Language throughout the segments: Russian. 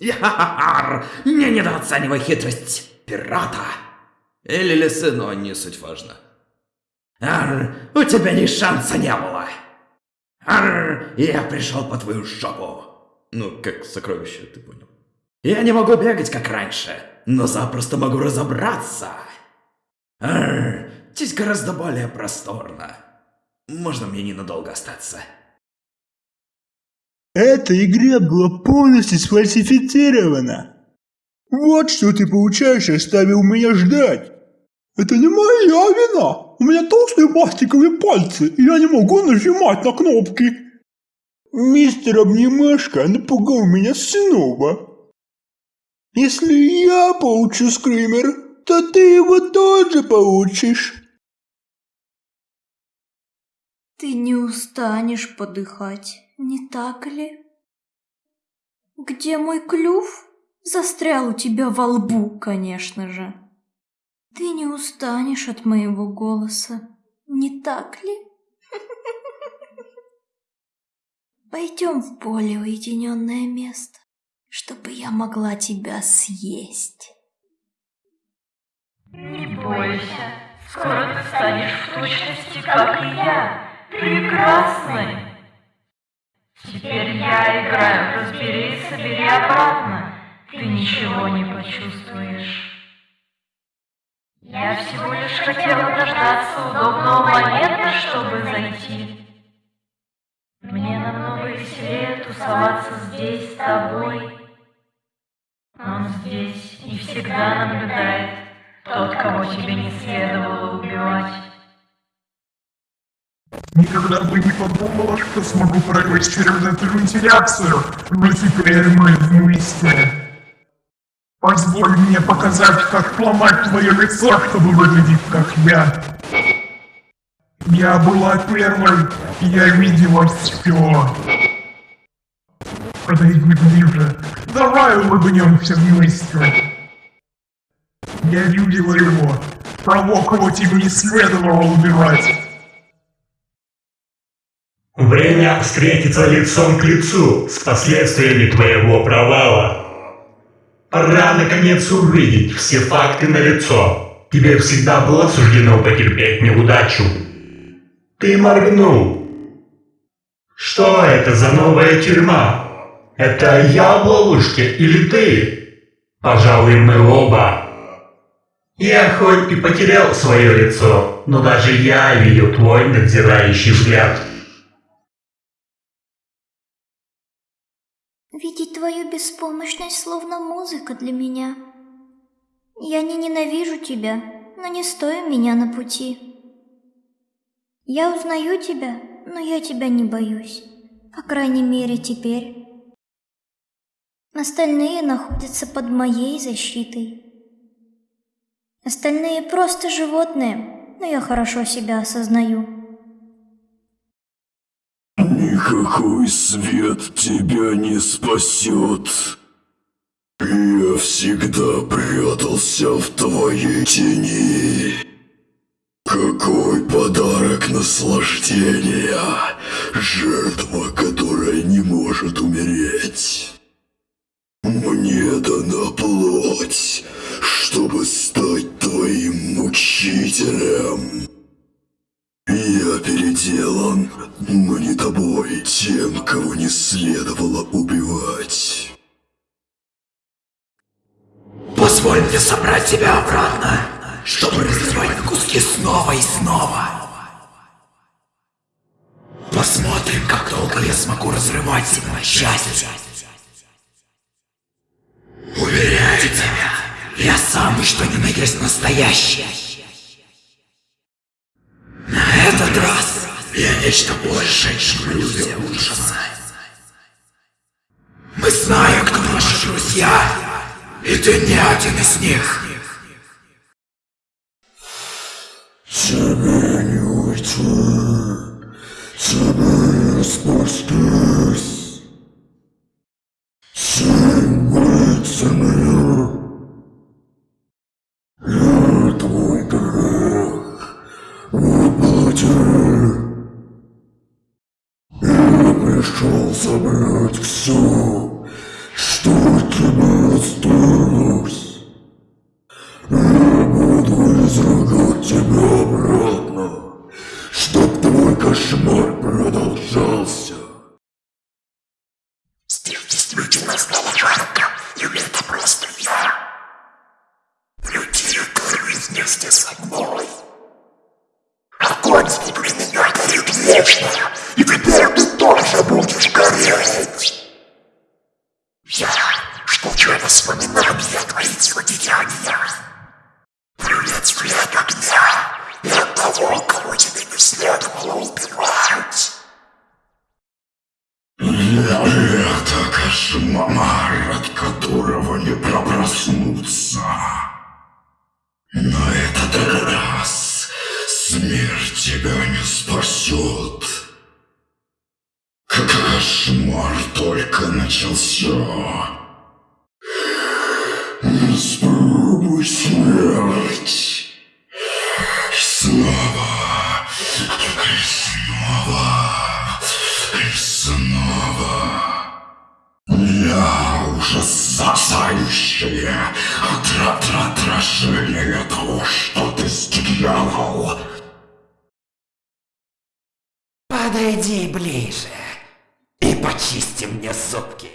Яхар! Не недооценивай хитрость пирата! Или лисы, но не суть важно. Ар, у тебя ни шанса не было! Ар, я пришел по твою жопу! Ну, как сокровище, ты понял. Я не могу бегать, как раньше, но запросто могу разобраться. Ар, здесь гораздо более просторно. Можно мне ненадолго остаться? Эта игра была полностью сфальсифицирована. Вот что ты получаешь, оставил меня ждать. Это не моя вина. У меня толстые пластиковые пальцы, и я не могу нажимать на кнопки. Мистер Обнимашка напугал меня снова. Если я получу скример, то ты его тоже получишь. Ты не устанешь подыхать, не так ли? Где мой клюв? Застрял у тебя во лбу, конечно же. Ты не устанешь от моего голоса, не так ли? Пойдем в более уединенное место, чтобы я могла тебя съесть. Не бойся, скоро ты станешь в точности, как и я, прекрасной. Теперь я играю, разбери и собери обратно, ты ничего не почувствуешь. Я всего лишь хотела дождаться удобного момента, чтобы зайти. Мне намного веселее тусоваться здесь с тобой. Он здесь и всегда наблюдает тот, кого тебе не следовало убивать. Никогда бы не подумала, что смогу через эту вентиляцию, но теперь мы вместе. Позволь мне показать, как сломать твое лицо, чтобы выглядеть как я. Я была первой, я видела все. Подойди ближе, давай улыбнемся вместе. Я видела его, того, кого тебе не следовало убивать. Время встретиться лицом к лицу с последствиями твоего провала. Пора наконец увидеть все факты на лицо. Тебе всегда было суждено потерпеть неудачу. Ты моргнул. Что это за новая тюрьма? Это я в ловушке или ты? Пожалуй, мы оба. Я хоть и потерял свое лицо, но даже я видел твой надзирающий взгляд. Твою беспомощность словно музыка для меня. Я не ненавижу тебя, но не стой меня на пути. Я узнаю тебя, но я тебя не боюсь. По крайней мере, теперь. Остальные находятся под моей защитой. Остальные просто животные, но я хорошо себя осознаю. Никакой свет тебя не спасет. Я всегда прятался в твоей тени. Какой подарок наслаждения, жертва, которая не может умереть. Мне дана плоть, чтобы стать твоим мучителем. Я переделан, но не тобой, тем, кого не следовало убивать. Позволь мне собрать тебя обратно, чтобы разрывать куски снова и снова. Посмотрим, как долго я смогу разрывать тебя на части. Уверяю тебя, я самый что ни на есть настоящий. Нечто большее, иллюзия ужаса. Мы знаем, кто наши друзья, и ты не один из них. Тебе не уйти, тебе не спастись. Вместе со мной. Огонь внутри меня горит вечно, и теперь ты тоже будешь гореть. Я жгучее воспоминание твоих злодеяния. Приветствие от огня и от того, кого тебе не следовало убивать. Я это кошмар, от которого не проснуться. Спасет. Кошмар только начался. Испробуй смерть. Снова. И снова. И снова. Я ужасающее отра- отражение того, что ты сделал. Подойди ближе и почисти мне зубки.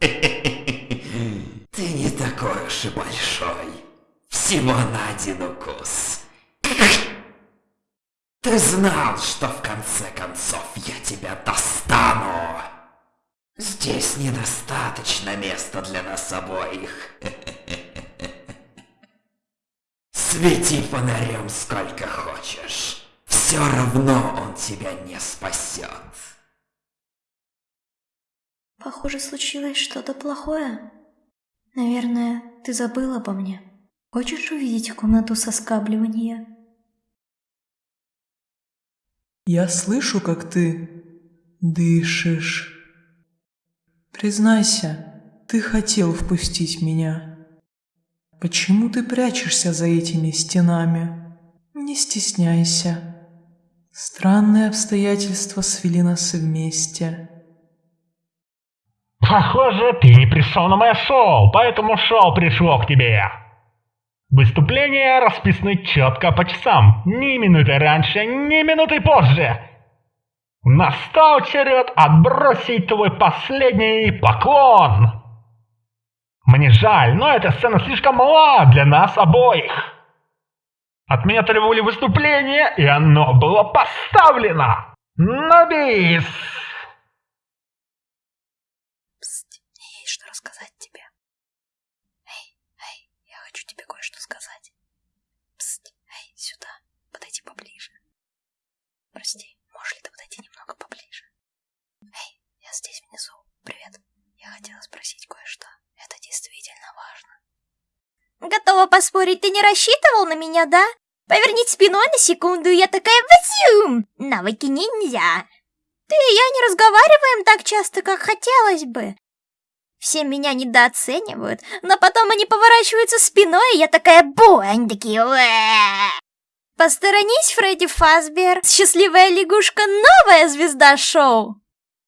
Ты не такой уж и большой. Всего на один укус. Ты знал, что в конце концов я тебя достану. Здесь недостаточно места для нас обоих. Свети фонарем сколько хочешь. Все равно он тебя не спасет. Похоже, случилось что-то плохое. Наверное, ты забыл обо мне. Хочешь увидеть комнату соскабливания? Я слышу, как ты дышишь. Признайся, ты хотел впустить меня. Почему ты прячешься за этими стенами? Не стесняйся. Странные обстоятельства свели нас вместе. Похоже, ты не пришел на мое шоу, поэтому шоу пришло к тебе. Выступления расписаны четко по часам, ни минуты раньше, ни минуты позже. Настал черед отбросить твой последний поклон. Мне жаль, но эта сцена слишком мала для нас обоих. От меня требовали выступления, и оно было поставлено. На бис! Пст, мне есть что рассказать тебе. Эй, эй, я хочу тебе кое-что сказать. Пст, эй, сюда, подойди поближе. Прости, можешь ли ты подойти немного поближе? Эй, я здесь внизу. Привет. Я хотела спросить кое-что. Готова поспорить, ты не рассчитывал на меня, да? Повернись спиной на секунду, я такая вазюм! Навыки ниндзя. Ты и я не разговариваем так часто, как хотелось бы. Все меня недооценивают, но потом они поворачиваются спиной, и я такая бу, они такие. Посторонись, Фредди Фазбер. Счастливая лягушка — новая звезда шоу.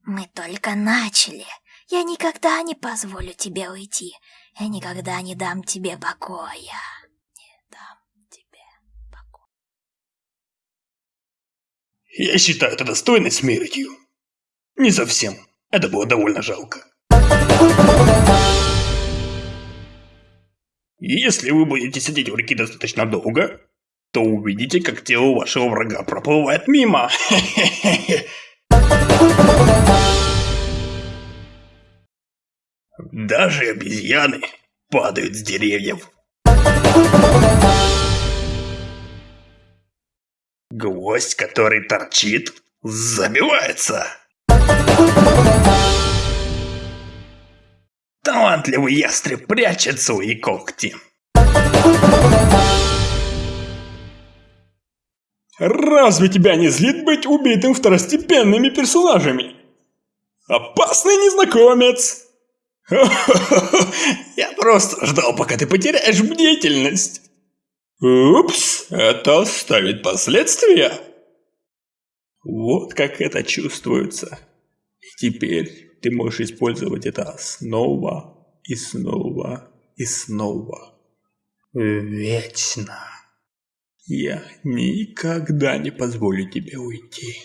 Мы только начали. Я никогда не позволю тебе уйти. Я никогда не дам тебе покоя. Не дам тебе покоя. Я считаю это достойной смертью. Не совсем. Это было довольно жалко. Если вы будете сидеть в реке достаточно долго, то увидите, как тело вашего врага проплывает мимо. Даже обезьяны падают с деревьев. Гвоздь, который торчит, забивается. Талантливый ястреб прячет свои когти. Разве тебя не злит быть убитым второстепенными персонажами? Опасный незнакомец! Я просто ждал, пока ты потеряешь бдительность. Упс, это оставит последствия. Вот как это чувствуется. Теперь ты можешь использовать это снова и снова и снова. Вечно. Я никогда не позволю тебе уйти.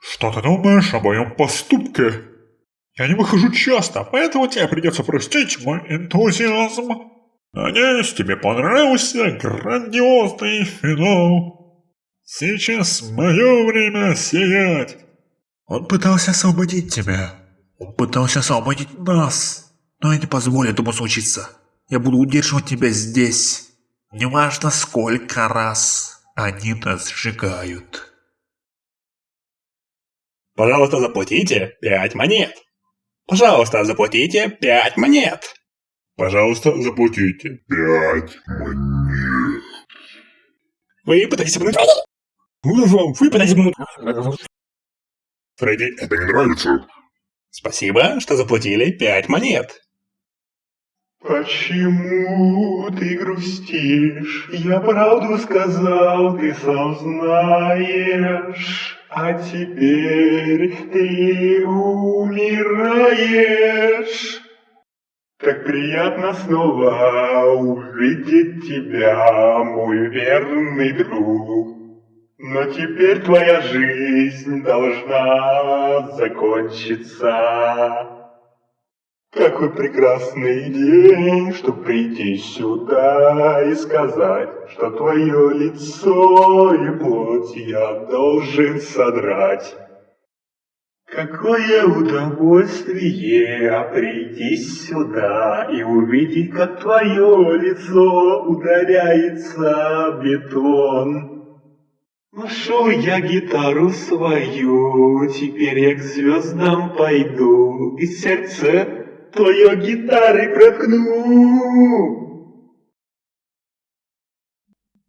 Что ты думаешь о моем поступке? Я не выхожу часто, поэтому тебе придется простить мой энтузиазм. Надеюсь, тебе понравился грандиозный финал. Сейчас мое время сиять. Он пытался освободить тебя. Он пытался освободить нас. Но я не позволю этому случиться. Я буду удерживать тебя здесь. Неважно, сколько раз они нас сжигают. Пожалуйста, заплатите пять монет. Пожалуйста, заплатите пять монет. Пожалуйста, заплатите пять монет. Вы пытаетесь обмануть... Вы пытаетесь обмануть... Фредди, это не нравится. Спасибо, что заплатили пять монет. Почему ты грустишь? Я правду сказал, ты сам знаешь. А теперь ты умираешь. Как приятно снова увидеть тебя, мой верный друг. Но теперь твоя жизнь должна закончиться. Какой прекрасный день, чтобы прийти сюда и сказать, что твое лицо и плоть я должен содрать. Какое удовольствие прийти сюда и увидеть, как твое лицо ударяется в бетон. Нашел я гитару свою, теперь я к звездам пойду, и сердце твое гитары проткну.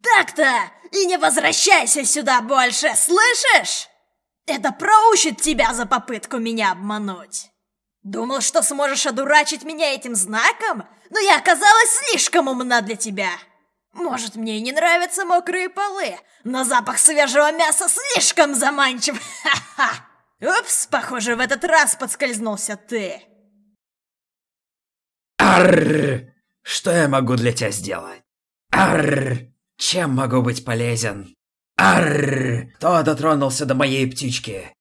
Так-то! И не возвращайся сюда больше, слышишь? Это проучит тебя за попытку меня обмануть. Думал, что сможешь одурачить меня этим знаком? Но я оказалась слишком умна для тебя. Может, мне и не нравятся мокрые полы, но запах свежего мяса слишком заманчив. Ха-ха! Упс, похоже, в этот раз подскользнулся ты. Арр! Что я могу для тебя сделать? Арр! Чем могу быть полезен? Арр! Кто дотронулся до моей птички?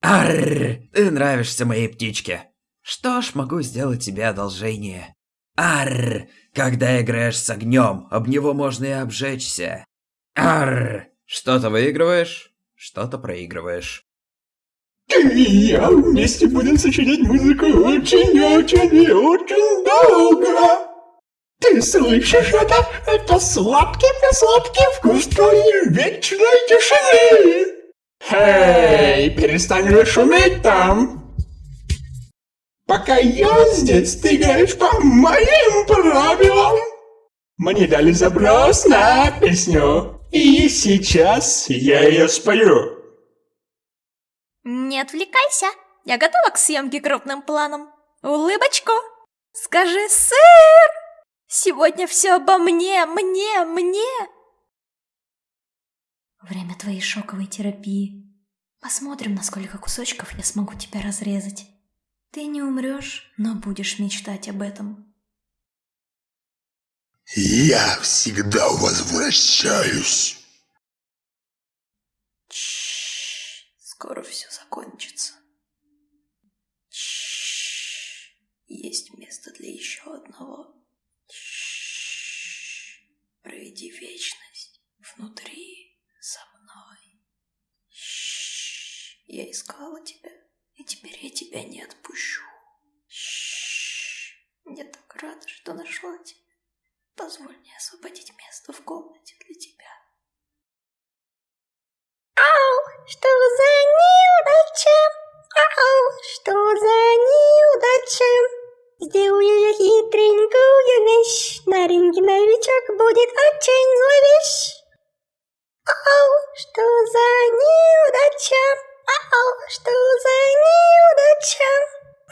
Арр! Ты нравишься моей птичке. Что ж, могу сделать тебе одолжение. Арр! Когда играешь с огнем, об него можно и обжечься. Арр! Что-то выигрываешь, что-то проигрываешь. Ты и я вместе будем сочинять музыку очень-очень и очень долго. Ты слышишь это? Это сладкий-присладкий вкус твоей вечной тишины. Эй, перестань же шуметь там. Пока я здесь, ты играешь по моим правилам. Мне дали заброс на песню, и сейчас я ее спою. Не отвлекайся. Я готова к съемке крупным планом. Улыбочку. Скажи, сэр! Сегодня все обо мне, мне, мне. Время твоей шоковой терапии. Посмотрим, на сколько кусочков я смогу тебя разрезать. Ты не умрешь, но будешь мечтать об этом. Я всегда возвращаюсь. Скоро все закончится. Есть место для еще одного. Проведи вечность внутри со мной. Я искала тебя, и теперь я тебя не отпущу. Я так рада, что нашла тебя. Позволь мне освободить место в комнате для тебя. Ау, что за неудача? Ау, что за неудача? Сделаю я хитренькую вещь, на ринге новичок будет очень зловещ. Ау, что за неудача? Ау, что за неудача?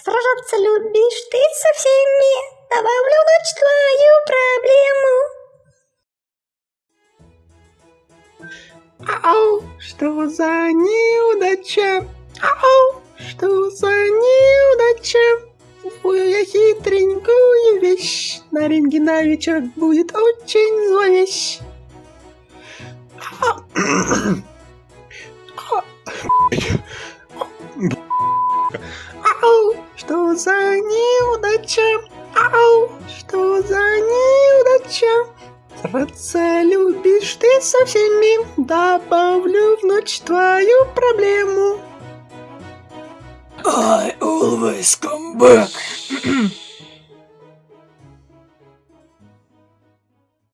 Сражаться любишь ты со всеми, добавлю в ночь твою проблему. Ау, что за неудача? На рентгена вечер будет очень зловещ. Ау, что за неудача? Ау, что за неудача? Сраться любишь ты со всеми, добавлю в ночь твою проблему. I always come back.